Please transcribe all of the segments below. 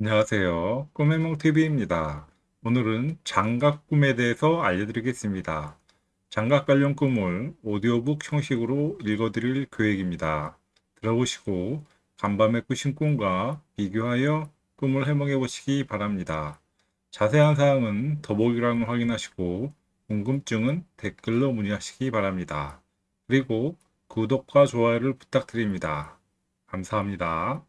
안녕하세요. 꿈해몽TV입니다. 오늘은 장갑 꿈에 대해서 알려드리겠습니다. 장갑 관련 꿈을 오디오북 형식으로 읽어드릴 계획입니다. 들어보시고 간밤에 꾸신 꿈과 비교하여 꿈을 해몽해 보시기 바랍니다. 자세한 사항은 더보기란을 확인하시고 궁금증은 댓글로 문의하시기 바랍니다. 그리고 구독과 좋아요를 부탁드립니다. 감사합니다.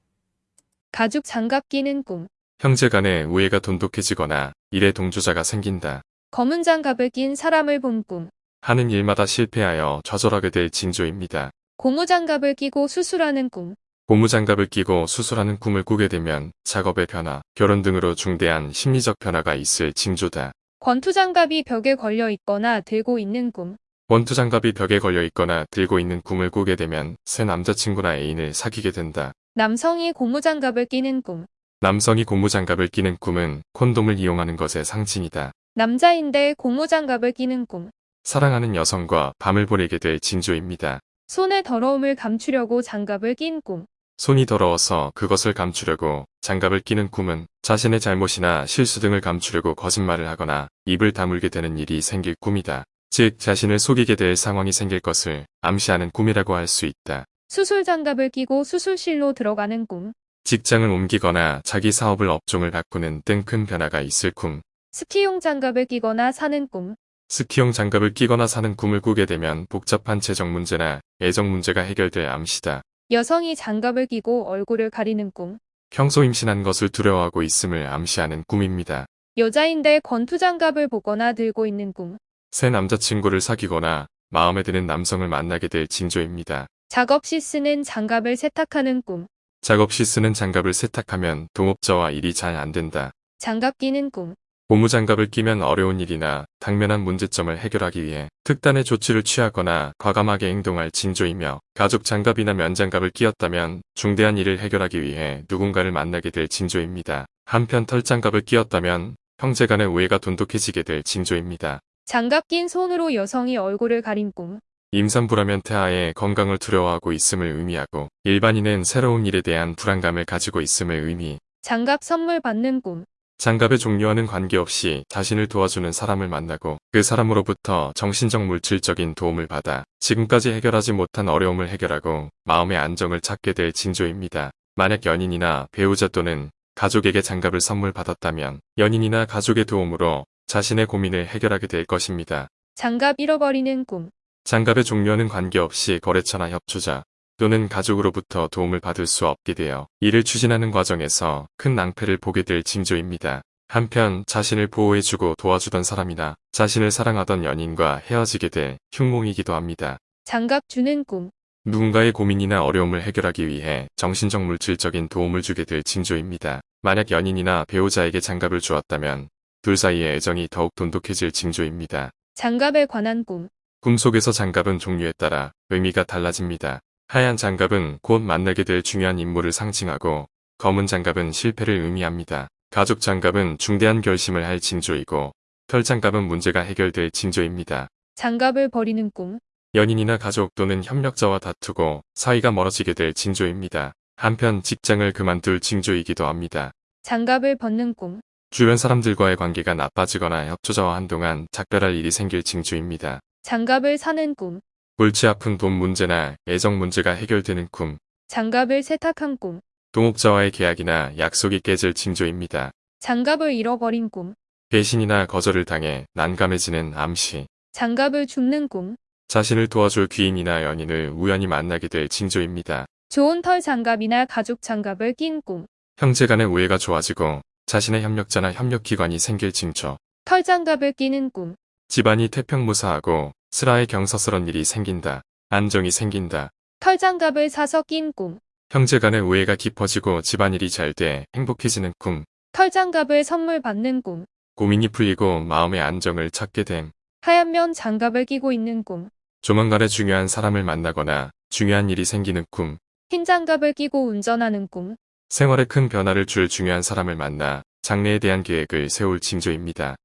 가죽 장갑 끼는 꿈. 형제 간의 우애가 돈독해지거나 일에 동조자가 생긴다. 검은 장갑을 낀 사람을 본 꿈. 하는 일마다 실패하여 좌절하게 될 징조입니다. 고무 장갑을 끼고 수술하는 꿈. 고무장갑을 끼고 수술하는 꿈을 꾸게 되면 작업의 변화, 결혼 등으로 중대한 심리적 변화가 있을 징조다. 권투 장갑이 벽에 걸려 있거나 들고 있는 꿈. 원투 장갑이 벽에 걸려 있거나 들고 있는 꿈을 꾸게 되면 새 남자친구나 애인을 사귀게 된다. 남성이 고무 장갑을 끼는 꿈. 남성이 고무장갑을 끼는 꿈은 콘돔을 이용하는 것의 상징이다. 남자인데 고무 장갑을 끼는 꿈. 사랑하는 여성과 밤을 보내게 될 징조입니다. 손의 더러움을 감추려고 장갑을 낀 꿈. 손이 더러워서 그것을 감추려고 장갑을 끼는 꿈은 자신의 잘못이나 실수 등을 감추려고 거짓말을 하거나 입을 다물게 되는 일이 생길 꿈이다. 즉 자신을 속이게 될 상황이 생길 것을 암시하는 꿈이라고 할 수 있다. 수술 장갑을 끼고 수술실로 들어가는 꿈. 직장을 옮기거나 자기 사업을 업종을 바꾸는 등 큰 변화가 있을 꿈. 스키용 장갑을 끼거나 사는 꿈. 스키용 장갑을 끼거나 사는 꿈을 꾸게 되면 복잡한 재정 문제나 애정 문제가 해결될 암시다. 여성이 장갑을 끼고 얼굴을 가리는 꿈. 평소 임신한 것을 두려워하고 있음을 암시하는 꿈입니다. 여자인데 권투 장갑을 보거나 들고 있는 꿈. 새 남자친구를 사귀거나 마음에 드는 남성을 만나게 될 징조입니다. 작업 시 쓰는 장갑을 세탁하는 꿈. 작업 시 쓰는 장갑을 세탁하면 동업자와 일이 잘 안 된다. 장갑 끼는 꿈. 고무장갑을 끼면 어려운 일이나 당면한 문제점을 해결하기 위해 특단의 조치를 취하거나 과감하게 행동할 징조이며 가죽 장갑이나 면장갑을 끼었다면 중대한 일을 해결하기 위해 누군가를 만나게 될 징조입니다. 한편 털장갑을 끼었다면 형제간의 우애가 돈독해지게 될 징조입니다. 장갑 낀 손으로 여성이 얼굴을 가린 꿈. 임산부라면 태아의 건강을 두려워하고 있음을 의미하고 일반인은 새로운 일에 대한 불안감을 가지고 있음을 의미 장갑 선물 받는 꿈. 장갑의 종류와는 관계없이 자신을 도와주는 사람을 만나고 그 사람으로부터 정신적 물질적인 도움을 받아 지금까지 해결하지 못한 어려움을 해결하고 마음의 안정을 찾게 될 징조입니다. 만약 연인이나 배우자 또는 가족에게 장갑을 선물 받았다면 연인이나 가족의 도움으로 자신의 고민을 해결하게 될 것입니다. 장갑 잃어버리는 꿈. 장갑의 종류와는 관계없이 거래처나 협조자 또는 가족으로부터 도움을 받을 수 없게 되어 이를 추진하는 과정에서 큰 낭패를 보게 될 징조입니다. 한편 자신을 보호해주고 도와주던 사람이나 자신을 사랑하던 연인과 헤어지게 될 흉몽이기도 합니다. 장갑 주는 꿈. 누군가의 고민이나 어려움을 해결하기 위해 정신적 물질적인 도움을 주게 될 징조입니다. 만약 연인이나 배우자에게 장갑을 주었다면 둘 사이의 애정이 더욱 돈독해질 징조입니다. 장갑에 관한 꿈. 꿈속에서 장갑은 종류에 따라 의미가 달라집니다. 하얀 장갑은 곧 만나게 될 중요한 인물을 상징하고 검은 장갑은 실패를 의미합니다. 가죽 장갑은 중대한 결심을 할 징조이고 털 장갑은 문제가 해결될 징조입니다. 장갑을 버리는 꿈. 연인이나 가족 또는 협력자와 다투고 사이가 멀어지게 될 징조입니다. 한편 직장을 그만둘 징조이기도 합니다. 장갑을 벗는 꿈. 주변 사람들과의 관계가 나빠지거나 협조자와 한동안 작별할 일이 생길 징조입니다. 장갑을 사는 꿈. 골치 아픈 돈 문제나 애정 문제가 해결되는 꿈, 장갑을 세탁한 꿈. 동업자와의 계약이나 약속이 깨질 징조입니다. 장갑을 잃어버린 꿈. 배신이나 거절을 당해 난감해지는 암시, 장갑을 줍는 꿈. 자신을 도와줄 귀인이나 연인을 우연히 만나게 될 징조입니다. 좋은 털 장갑이나 가죽 장갑을 낀 꿈. 형제 간의 우애가 좋아지고 자신의 협력자나 협력기관이 생길 징조, 털 장갑을 끼는 꿈. 집안이 태평무사하고 슬하에 경사스런 일이 생긴다. 안정이 생긴다. 털 장갑을 사서 낀 꿈. 형제 간의 우애가 깊어지고 집안일이 잘 돼 행복해지는 꿈. 털 장갑을 선물 받는 꿈. 고민이 풀리고 마음의 안정을 찾게 됨. 하얀 면 장갑을 끼고 있는 꿈. 조만간에 중요한 사람을 만나거나 중요한 일이 생기는 꿈. 흰 장갑을 끼고 운전하는 꿈. 생활에 큰 변화를 줄 중요한 사람을 만나 장래에 대한 계획을 세울 징조입니다.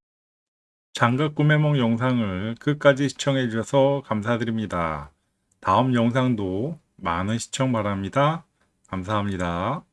장갑 꿈해몽 영상을 끝까지 시청해 주셔서 감사드립니다. 다음 영상도 많은 시청 바랍니다. 감사합니다.